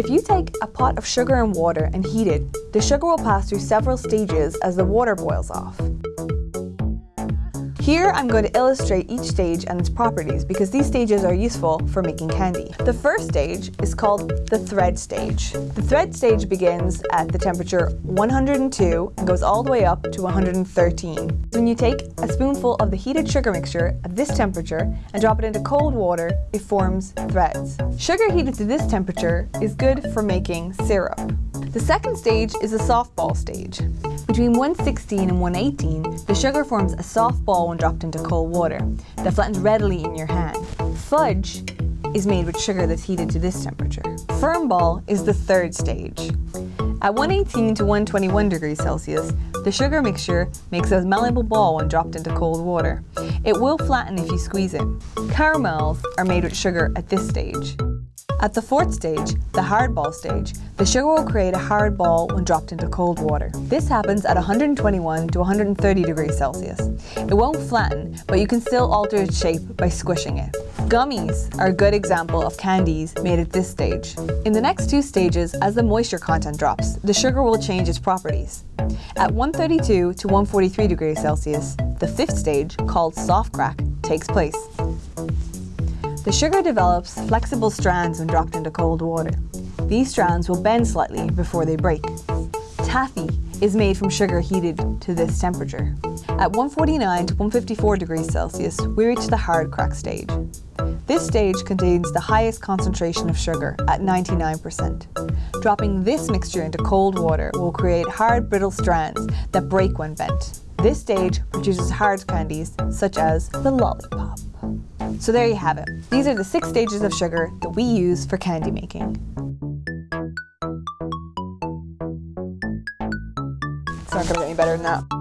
If you take a pot of sugar and water and heat it, the sugar will pass through several stages as the water boils off. Here I'm going to illustrate each stage and its properties because these stages are useful for making candy. The first stage is called the thread stage. The thread stage begins at the temperature 102 and goes all the way up to 113. When you take a spoonful of the heated sugar mixture at this temperature and drop it into cold water, it forms threads. Sugar heated to this temperature is good for making syrup. The second stage is the softball stage. Between 116 and 118, the sugar forms a soft ball when dropped into cold water that flattens readily in your hand. Fudge is made with sugar that's heated to this temperature. Firm ball is the third stage. At 118 to 121 degrees Celsius, the sugar mixture makes a malleable ball when dropped into cold water. It will flatten if you squeeze it. Caramels are made with sugar at this stage. At the fourth stage, the hard ball stage, the sugar will create a hard ball when dropped into cold water. This happens at 121 to 130 degrees Celsius. It won't flatten, but you can still alter its shape by squishing it. Gummies are a good example of candies made at this stage. In the next two stages, as the moisture content drops, the sugar will change its properties. At 132 to 143 degrees Celsius, the fifth stage, called soft crack, takes place. The sugar develops flexible strands when dropped into cold water. These strands will bend slightly before they break. Taffy is made from sugar heated to this temperature. At 149 to 154 degrees Celsius, we reach the hard crack stage. This stage contains the highest concentration of sugar at 99%. Dropping this mixture into cold water will create hard brittle strands that break when bent. This stage produces hard candies such as the lollipop. So there you have it. These are the six stages of sugar that we use for candy making. It's not gonna get any better than that.